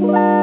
Bye.